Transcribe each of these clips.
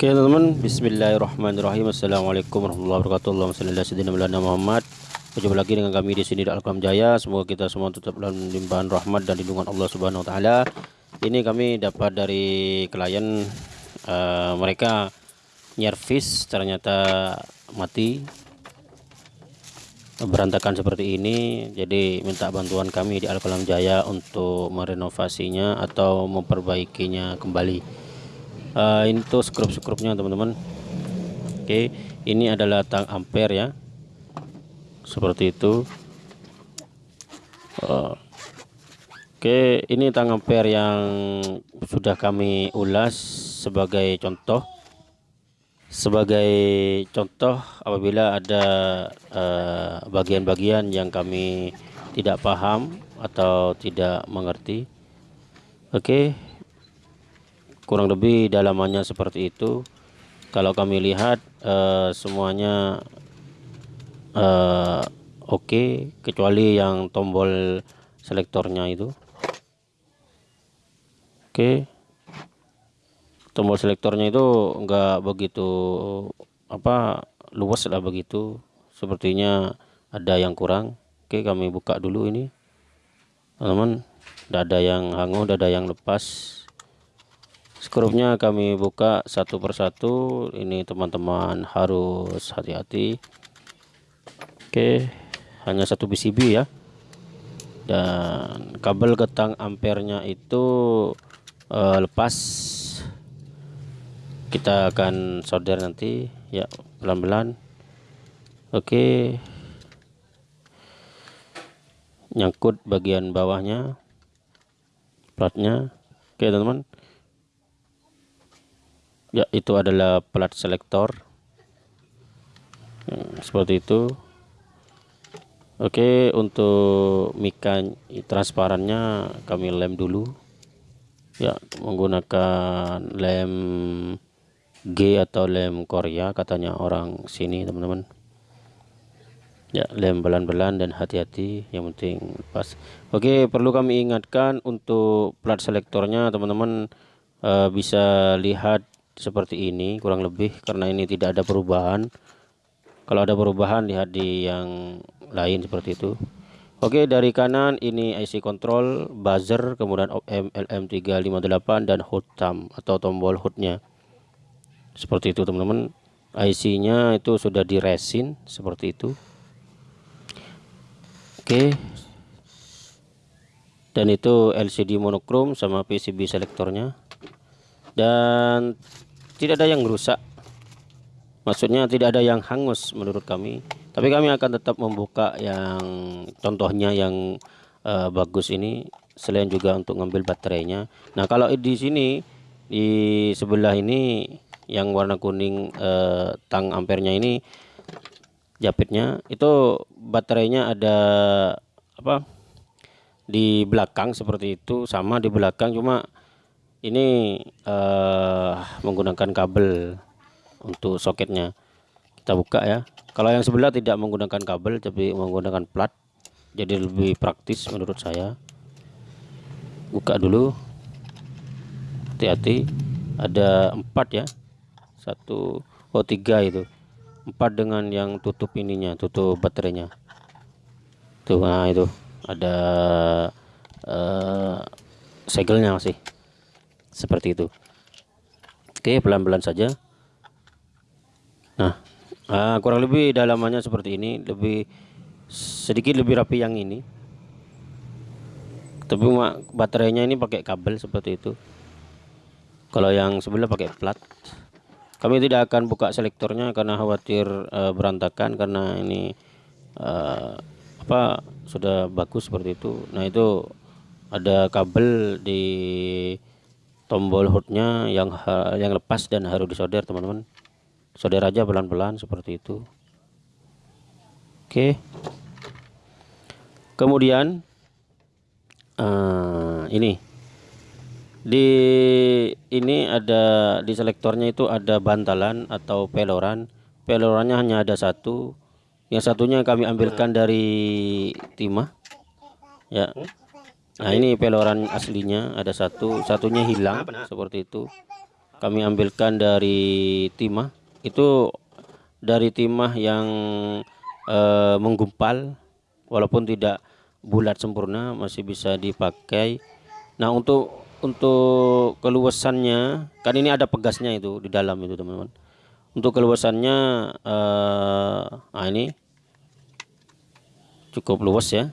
Oke teman-teman. Bismillahirrahmanirrahim. Assalamualaikum warahmatullahi wabarakatuh. Allahumma Muhammad. Berjumpa lagi dengan kami di sini di Al-Qalam Jaya. Semoga kita semua tetap dalam limpahan rahmat dan lindungan Allah Subhanahu wa taala. Ini kami dapat dari klien uh, mereka nyervis ternyata mati. Berantakan seperti ini. Jadi minta bantuan kami di Al-Qalam Jaya untuk merenovasinya atau memperbaikinya kembali uh, ini tuh skrup-skrupnya teman-teman. Oke ini adalah tang ampere ya. Seperti itu. Uh, oke ini tang ampere yang sudah kami ulas sebagai contoh. Sebagai contoh apabila ada eh, bagian-bagian uh, yang kami tidak paham atau tidak mengerti. Oke okay kurang lebih dalamannya seperti itu. Kalau kami lihat uh, semuanya uh, oke okay, kecuali yang tombol selektornya itu. Oke. Okay. tombol selektornya itu enggak begitu apa luas lah begitu. Sepertinya ada yang kurang. Oke okay, kami buka dulu ini. Teman-teman ada yang hangus ada yang lepas skrupnya kami buka satu persatu. Ini teman-teman harus hati-hati. Oke hanya satu PCB ya. Dan kabel getang ampernya itu uh, lepas. Kita akan solder nanti ya pelan-pelan. Oke. Nyangkut bagian bawahnya platnya. Oke teman-teman ya itu adalah plat selektor. Hmm, seperti itu. Oke untuk mika transparannya kami lem dulu. Ya menggunakan lem G atau lem Korea katanya orang sini teman-teman. Ya lem belan-belan dan hati-hati yang penting pas. Oke perlu kami ingatkan untuk plat selektornya teman-teman uh, bisa lihat seperti ini kurang lebih karena ini tidak ada perubahan. Kalau ada perubahan lihat di yang lain seperti itu. Oke dari kanan ini IC control buzzer kemudian OM LM358 dan hot thumb atau tombol hotnya seperti itu teman-teman. IC nya itu sudah di resin seperti itu. Oke. Dan itu LCD monokrom sama PCB selektornya dan tidak ada yang rusak maksudnya tidak ada yang hangus menurut kami. Tapi kami akan tetap membuka yang contohnya yang uh, bagus ini selain juga untuk ngambil baterainya. Nah kalau di sini di sebelah ini yang warna kuning uh, tang ampernya ini japitnya itu baterainya ada apa di belakang seperti itu sama di belakang cuma ini uh, menggunakan kabel untuk soketnya. Kita buka ya. Kalau yang sebelah tidak menggunakan kabel tapi menggunakan plat jadi lebih praktis menurut saya. Buka dulu. Hati-hati. Ada empat ya. Satu oh tiga itu. Empat dengan yang tutup ininya tutup baterainya. Tuh nah itu. Ada uh, segelnya masih seperti itu. Oke pelan-pelan saja. Nah ah, kurang lebih dalamannya seperti ini. Lebih sedikit lebih rapi yang ini. Tapi baterainya ini pakai kabel seperti itu. Kalau yang sebelah pakai plat. Kami tidak akan buka selektornya karena khawatir uh, berantakan karena ini uh, apa sudah bagus seperti itu. Nah itu ada kabel di tombol hotnya yang yang lepas dan harus disolder teman-teman. Solder aja pelan-pelan seperti itu. Oke. Kemudian uh, ini. Di ini ada di selektornya itu ada bantalan atau peloran. Pelorannya hanya ada satu. Yang satunya kami ambilkan dari timah. Ya Nah ini peloran aslinya. Ada satu, satunya hilang seperti itu. kami ambilkan dari timah. Itu dari timah yang uh, menggumpal. Walaupun tidak bulat sempurna masih bisa dipakai. Nah untuk untuk keluasannya kan ini ada pegasnya itu di dalam itu teman-teman. Untuk keluasannya uh, nah ini cukup luas ya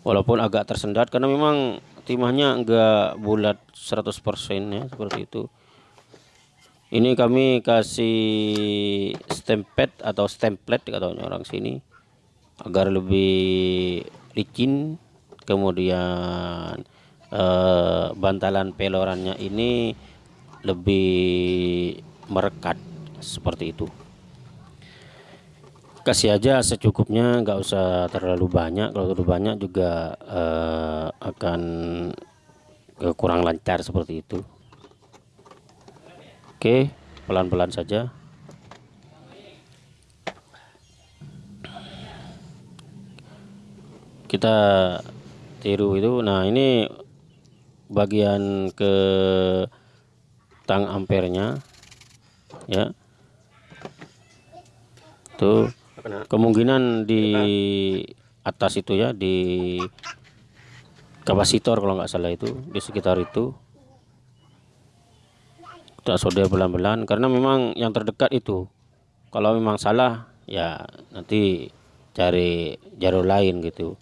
walaupun agak tersendat karena memang timahnya enggak bulat 100% ya seperti itu. Ini kami kasih stempet atau stemplet katanya orang sini agar lebih licin. Kemudian eh, bantalan pelorannya ini lebih merekat seperti itu kasih aja secukupnya nggak usah terlalu banyak kalau terlalu banyak juga eh, akan kurang lancar seperti itu Oke, pelan-pelan saja. Kita tiru itu. Nah, ini bagian ke tang ampernya ya. Tuh kemungkinan di atas itu ya di kapasitor kalau nggak salah itu di sekitar itu. Kita solder pelan-pelan karena memang yang terdekat itu. Kalau memang salah ya nanti cari jalur lain gitu.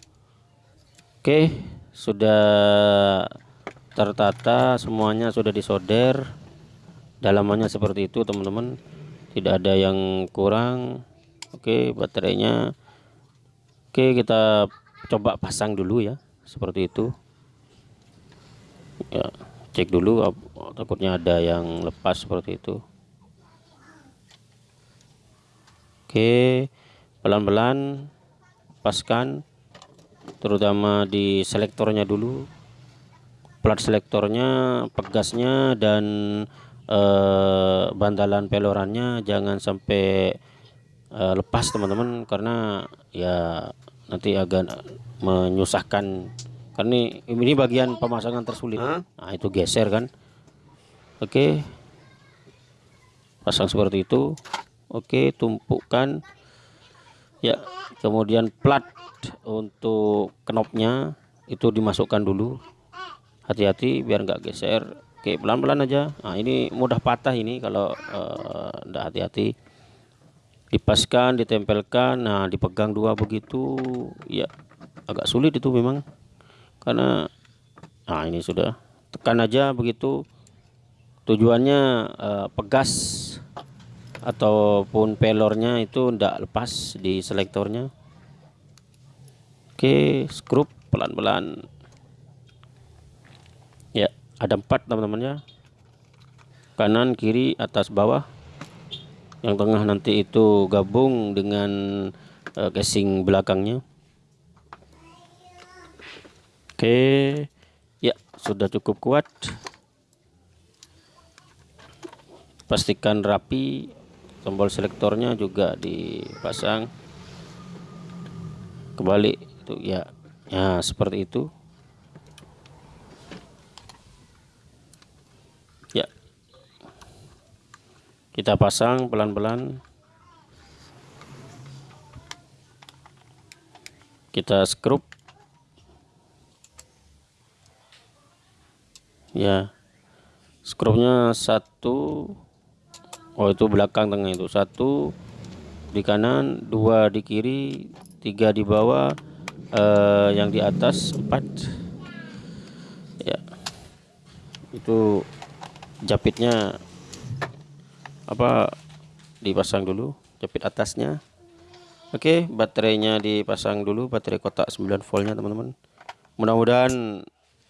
Oke sudah tertata semuanya sudah disolder dalamannya seperti itu teman-teman. Tidak ada yang kurang oke baterainya. Oke kita coba pasang dulu ya seperti itu. Ya cek dulu takutnya ada yang lepas seperti itu. Oke pelan-pelan paskan terutama di selektornya dulu. Plat selektornya pegasnya dan eh, bantalan pelorannya. Jangan sampai eh, lepas teman-teman karena ya nanti agak menyusahkan. Karena ini, ini bagian pemasangan tersulit. Huh? nah itu geser kan? Oke. Pasang seperti itu. Oke tumpukan ya kemudian plat untuk knopnya. Itu dimasukkan dulu. Hati-hati biar nggak geser. Oke pelan-pelan aja. Nah ini mudah patah ini kalau uh, hati-hati dipaskan ditempelkan nah dipegang dua begitu ya agak sulit itu memang. Karena nah ini sudah tekan aja begitu. Tujuannya uh, pegas ataupun pelornya itu tidak lepas di selektornya. Oke skrup pelan-pelan. Ya ada empat teman-teman ya. Kanan kiri atas bawah yang tengah nanti itu gabung dengan uh, casing belakangnya Oke, ya sudah cukup kuat. Pastikan rapi, tombol selektornya juga dipasang. Kembali itu ya, ya seperti itu. Kita pasang pelan-pelan. Kita skrup ya skrupnya satu. Oh itu belakang tengah itu. Satu di kanan dua di kiri tiga di bawah eh, yang di atas empat. Ya itu japitnya apa? Dipasang dulu japit atasnya. Oke baterainya dipasang dulu baterai kotak 9 voltnya teman-teman. Mudah-mudahan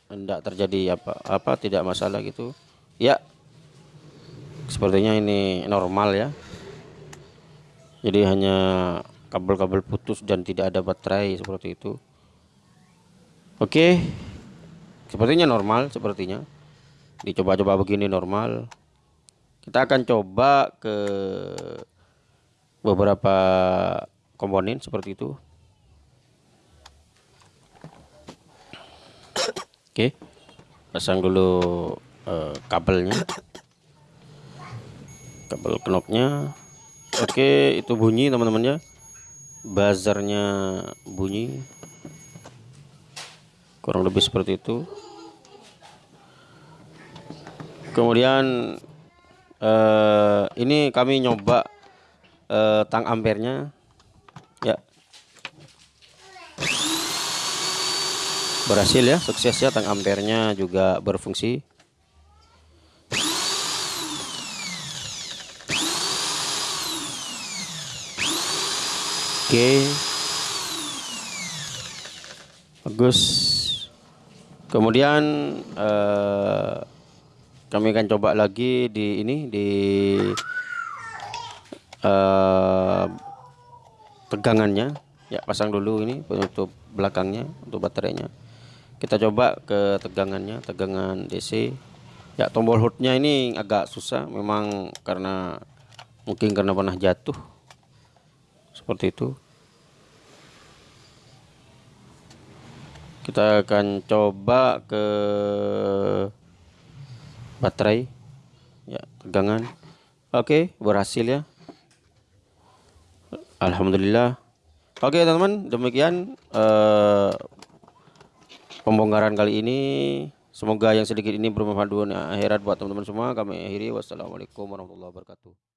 tidak terjadi apa apa tidak masalah gitu. Ya sepertinya ini normal ya. Jadi hanya kabel-kabel putus dan tidak ada baterai seperti itu. Oke sepertinya normal sepertinya. Dicoba-coba begini normal kita akan coba ke beberapa komponen seperti itu. Oke pasang dulu uh, kabelnya. Kabel knopnya. Oke itu bunyi teman-teman ya. Buzzernya bunyi. Kurang lebih seperti itu. Kemudian uh, ini kami nyoba uh, tang ampernya. Ya. Berhasil ya sukses ya tang ampernya juga berfungsi. Oke. Bagus. Kemudian eh, kami akan coba lagi di ini di uh, tegangannya ya pasang dulu ini penutup belakangnya untuk baterainya. Kita coba ke tegangannya tegangan DC ya tombol hotnya ini agak susah memang karena mungkin karena pernah jatuh. Seperti itu. Kita akan coba ke baterai. Ya tegangan oke berhasil ya. Alhamdulillah. Oke teman-teman demikian uh, pembongkaran kali ini. Semoga yang sedikit ini bermanfaat dunia akhirat buat teman-teman semua. Kami akhiri. Wassalamualaikum warahmatullahi wabarakatuh